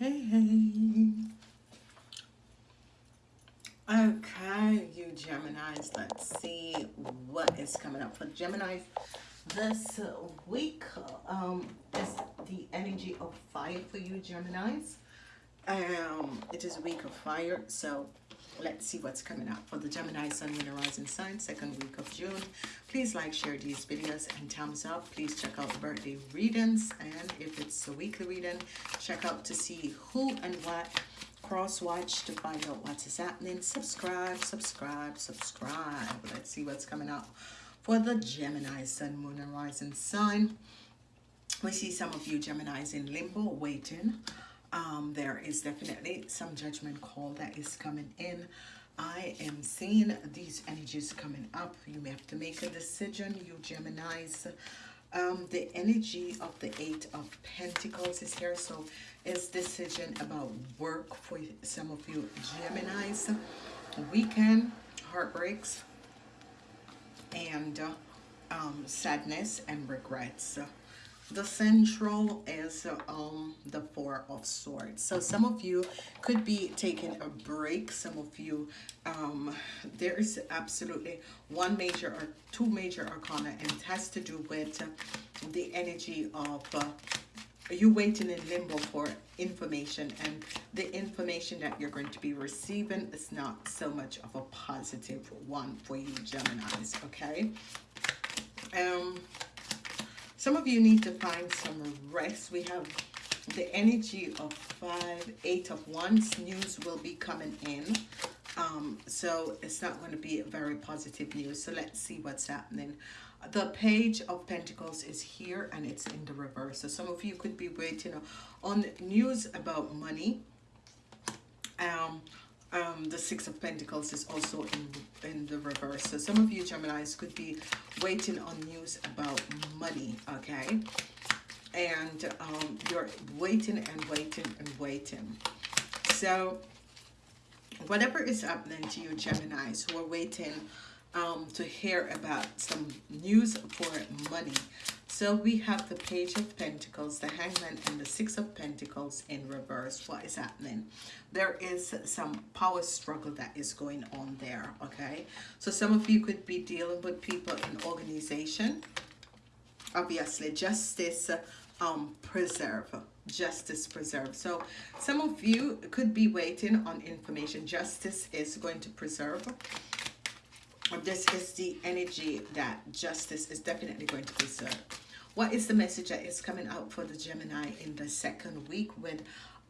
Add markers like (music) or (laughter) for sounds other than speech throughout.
Hey, hey. Okay, you Geminis, let's see what is coming up for Geminis this week. Um, is the energy of fire for you Geminis. Um, it is a week of fire, so let's see what's coming up for the Gemini Sun, Moon, Rising sign, second week of June. Please like, share these videos, and thumbs up. Please check out birthday readings, and if it's a weekly reading, check out to see who and what cross watch to find out what is happening subscribe subscribe subscribe let's see what's coming up for the gemini sun moon and rising sign we see some of you geminis in limbo waiting um, there is definitely some judgment call that is coming in. I am seeing these energies coming up. You may have to make a decision. You Geminis. Um, the energy of the eight of Pentacles is here. So is decision about work for some of you Geminis. Weekend, heartbreaks, and uh, um, sadness and regrets. The central is um, the Four of Swords. So some of you could be taking a break. Some of you, um, there is absolutely one major or two major arcana and it has to do with the energy of uh, you waiting in limbo for information and the information that you're going to be receiving is not so much of a positive one for you Geminis okay um some of you need to find some rest. We have the energy of five eight of wands. News will be coming in. Um so it's not going to be very positive news. So let's see what's happening. The page of pentacles is here and it's in the reverse. So some of you could be waiting on news about money. Um um the six of pentacles is also in in the reverse so some of you gemini's could be waiting on news about money okay and um you're waiting and waiting and waiting so whatever is happening to you gemini's who are waiting um, to hear about some news for money. So we have the Page of Pentacles, the Hangman, and the Six of Pentacles in reverse. What is happening? There is some power struggle that is going on there, okay? So some of you could be dealing with people in organization. Obviously, justice um, preserve justice preserve so some of you could be waiting on information justice is going to preserve this is the energy that justice is definitely going to be served. What is the message that is coming out for the Gemini in the second week with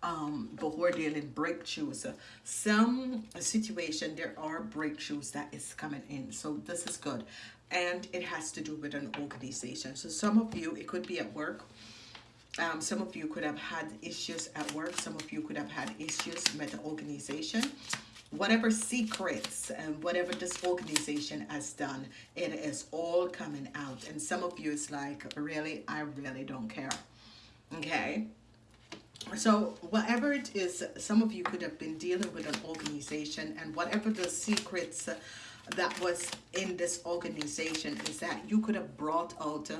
um, whole dealing breakthroughs? Some situation, there are breakthroughs that is coming in. So this is good. And it has to do with an organization. So some of you, it could be at work. Um, some of you could have had issues at work. Some of you could have had issues with the organization whatever secrets and whatever this organization has done it is all coming out. And some of you is like really? I really don't care. Okay? So whatever it is some of you could have been dealing with an organization and whatever the secrets that was in this organization is that you could have brought out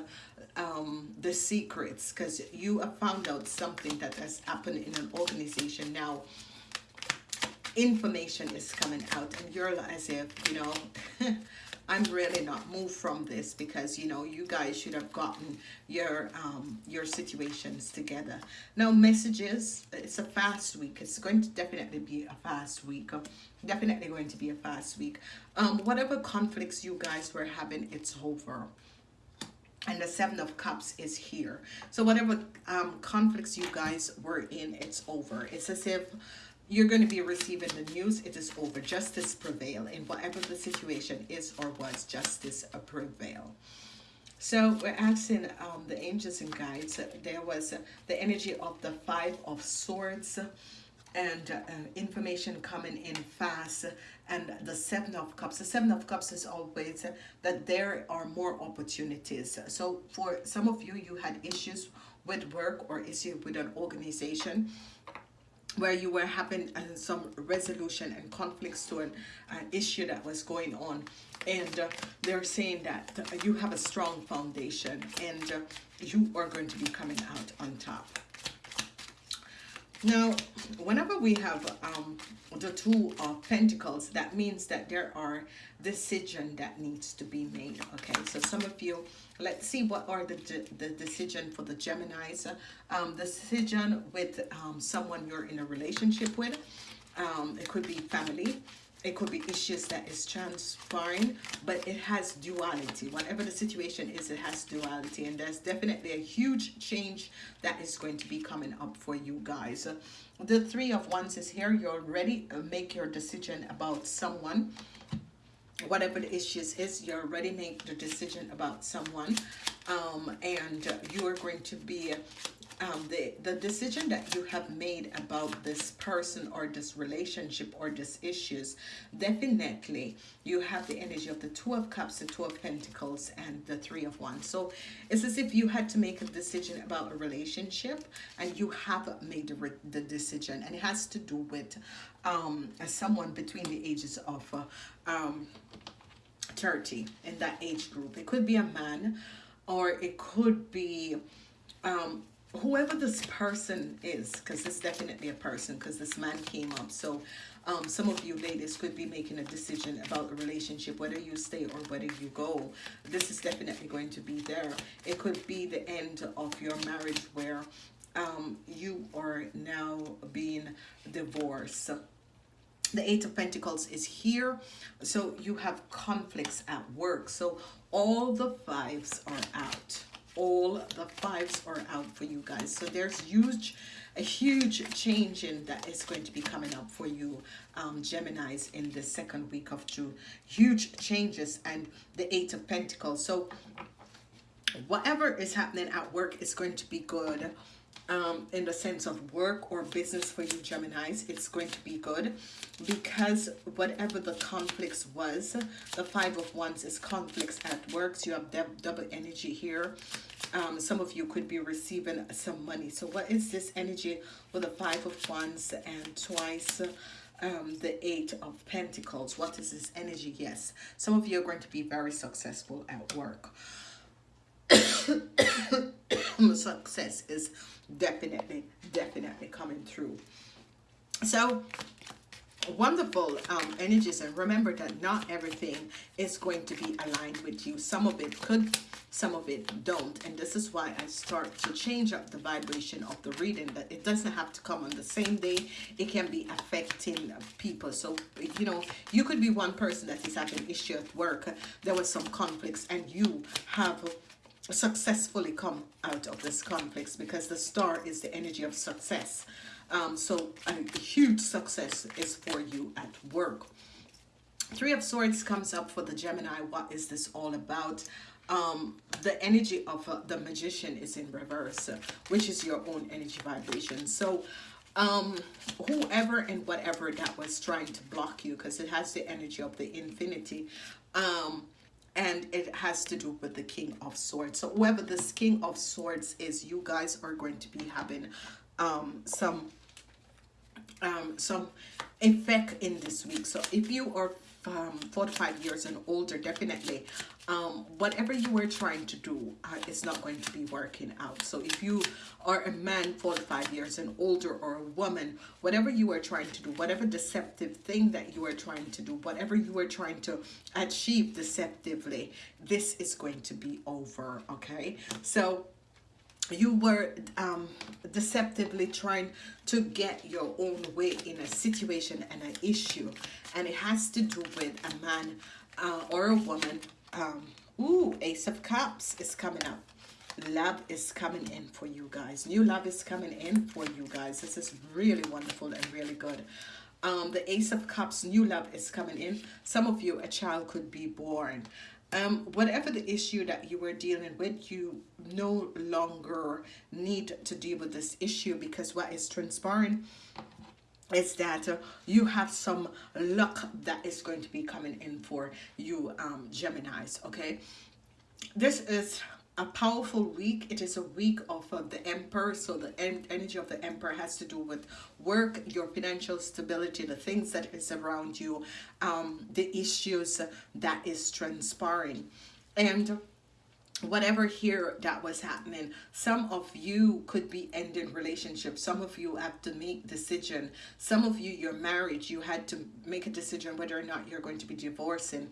um, the secrets because you have found out something that has happened in an organization. Now information is coming out and you're as if you know (laughs) I'm really not moved from this because you know you guys should have gotten your um your situations together. Now messages it's a fast week. It's going to definitely be a fast week definitely going to be a fast week. Um whatever conflicts you guys were having it's over. And the seven of cups is here. So whatever um conflicts you guys were in it's over. It's as if you're going to be receiving the news it is over. Justice prevail in whatever the situation is or was justice prevail. So we're asking um, the angels and guides there was the energy of the five of swords and uh, information coming in fast and the seven of cups. The seven of cups is always that there are more opportunities. So for some of you you had issues with work or issue with an organization where you were having uh, some resolution and conflicts to an uh, issue that was going on. And uh, they're saying that uh, you have a strong foundation and uh, you are going to be coming out on top Now, whenever we have um, the two of pentacles, that means that there are decision that needs to be made. Okay, so some of you, let's see what are the, the decision for the Geminis. Um, decision with um, someone you're in a relationship with. Um, it could be family it could be issues that is transpiring but it has duality. Whatever the situation is it has duality and there's definitely a huge change that is going to be coming up for you guys. The three of wands is here. You're ready make your decision about someone. Whatever the issues is you're ready make the decision about someone. Um, and you are going to be um, the, the decision that you have made about this person or this relationship or this issues, definitely you have the energy of the Two of Cups, the Two of Pentacles, and the Three of Wands. So it's as if you had to make a decision about a relationship and you have made the, the decision. And it has to do with um, someone between the ages of uh, um, 30 in that age group. It could be a man or it could be um, whoever this person is, because it's definitely a person, because this man came up. So um, some of you ladies could be making a decision about a relationship, whether you stay or whether you go. This is definitely going to be there. It could be the end of your marriage where um, you are now being divorced. The Eight of Pentacles is here. So you have conflicts at work. So all the fives are out all the fives are out for you guys. So there's huge a huge change in that is going to be coming up for you um gemini's in the second week of june. Huge changes and the eight of pentacles. So whatever is happening at work is going to be good um, in the sense of work or business for you Geminis, it's going to be good because whatever the conflicts was, the Five of Wands is conflicts at work. So you have double energy here. Um, some of you could be receiving some money. So what is this energy with the Five of Wands and twice um, the Eight of Pentacles? What is this energy? Yes, some of you are going to be very successful at work. (coughs) Success is definitely, definitely coming through. So wonderful um, energies and remember that not everything is going to be aligned with you. Some of it could some of it don't. And this is why I start to change up the vibration of the reading that it doesn't have to come on the same day. It can be affecting people. So you know you could be one person that is having issue at work. There was some conflicts and you have successfully come out of this conflicts because the star is the energy of success. Um, so a huge success is for you at work. Three of Swords comes up for the Gemini. What is this all about? Um, the energy of uh, the Magician is in reverse, which is your own energy vibration. So um, whoever and whatever that was trying to block you, because it has the energy of the infinity, um, and it has to do with the king of swords. So whoever this king of swords is you guys are going to be having um some um some effect in this week. So if you are um, 45 years and older definitely. Um, whatever you were trying to do uh, is not going to be working out. So if you are a man 45 years and older or a woman whatever you are trying to do whatever deceptive thing that you are trying to do whatever you are trying to achieve deceptively this is going to be over okay? So you were um, deceptively trying to get your own way in a situation and an issue. And it has to do with a man uh, or a woman um, ooh ace of cups is coming up. Love is coming in for you guys. New love is coming in for you guys. This is really wonderful and really good. Um, the ace of cups new love is coming in. Some of you a child could be born um, whatever the issue that you were dealing with, you no longer need to deal with this issue because what is transpiring is that uh, you have some luck that is going to be coming in for you um, Geminis, okay? This is a powerful week. It is a week of uh, the Emperor. So the en energy of the Emperor has to do with work, your financial stability, the things that is around you, um, the issues that is transpiring. And whatever here that was happening some of you could be ending relationships some of you have to make decision some of you your marriage you had to make a decision whether or not you're going to be divorcing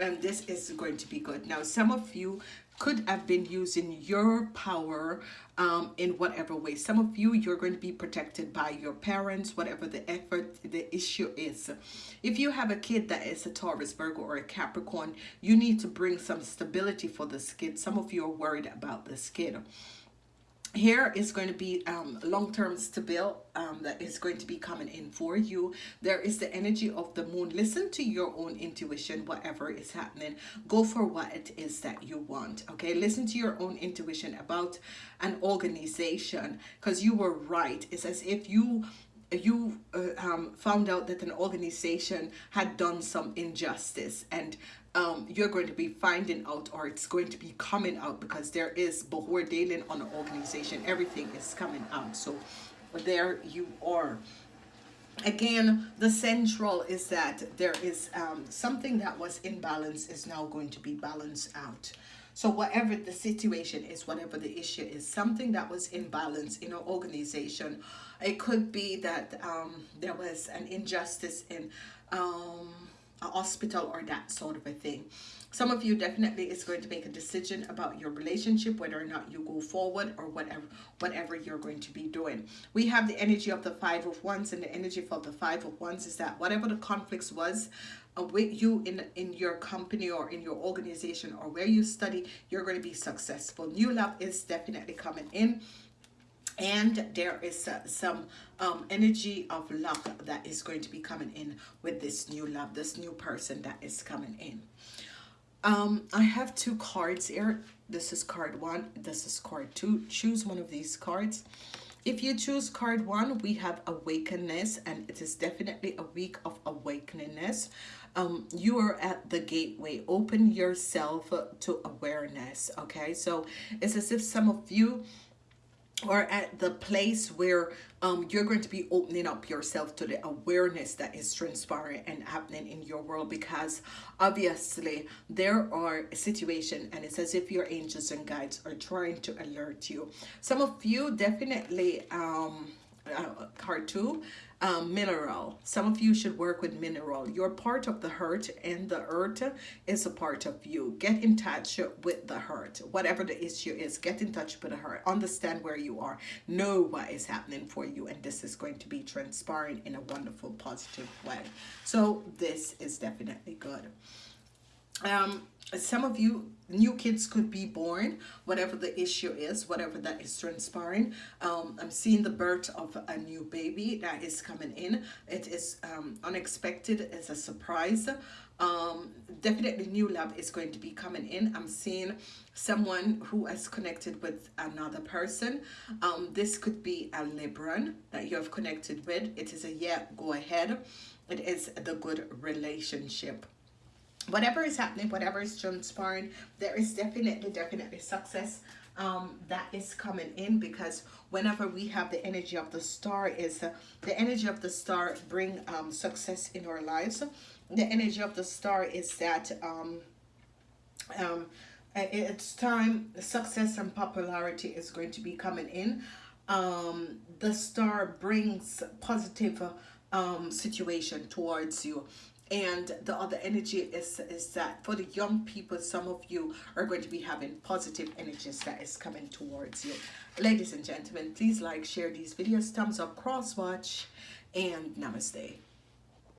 and this is going to be good now some of you could have been using your power um, in whatever way. Some of you, you're going to be protected by your parents, whatever the effort, the issue is. If you have a kid that is a Taurus, Virgo, or a Capricorn, you need to bring some stability for this kid. Some of you are worried about this kid here is going to be um, long-term stable um, that is going to be coming in for you. There is the energy of the moon. Listen to your own intuition whatever is happening. Go for what it is that you want okay? Listen to your own intuition about an organization because you were right. It's as if you you uh, um, found out that an organization had done some injustice and um, you're going to be finding out or it's going to be coming out because there is before dealing on an organization. Everything is coming out. So there you are. Again the central is that there is um, something that was in balance is now going to be balanced out so whatever the situation is whatever the issue is something that was in balance in an organization it could be that um, there was an injustice in um, a hospital or that sort of a thing. Some of you definitely is going to make a decision about your relationship, whether or not you go forward or whatever, whatever you're going to be doing. We have the energy of the Five of Wands, and the energy for the Five of Wands is that whatever the conflicts was, with you in in your company or in your organization or where you study you're going to be successful. New love is definitely coming in and there is uh, some um, energy of love that is going to be coming in with this new love this new person that is coming in. Um, I have two cards here. This is card one this is card two. Choose one of these cards. If you choose card one we have awakeness and it is definitely a week of awakeningness um, you are at the gateway. Open yourself to awareness okay? So it's as if some of you or at the place where um, you're going to be opening up yourself to the awareness that is transpiring and happening in your world because obviously there are situations and it's as if your angels and guides are trying to alert you. Some of you definitely um uh, card two um, mineral. Some of you should work with mineral. You're part of the hurt and the earth is a part of you. Get in touch with the hurt. Whatever the issue is, get in touch with the hurt. Understand where you are. Know what is happening for you and this is going to be transpiring in a wonderful, positive way. So this is definitely good. Um, some of you new kids could be born whatever the issue is whatever that is transpiring. Um, i'm seeing the birth of a new baby that is coming in. It is um, unexpected it's a surprise. Um, definitely new love is going to be coming in. I'm seeing someone who has connected with another person. Um, this could be a libran that you have connected with. It is a yeah go ahead. It is the good relationship whatever is happening whatever is transpiring there is definitely definitely success um, that is coming in because whenever we have the energy of the star is uh, the energy of the star bring um, success in our lives. The energy of the star is that um, um, it's time success and popularity is going to be coming in. Um, the star brings positive um, situation towards you and the other energy is is that for the young people some of you are going to be having positive energies that is coming towards you. Ladies and gentlemen please like share these videos. Thumbs up cross watch and namaste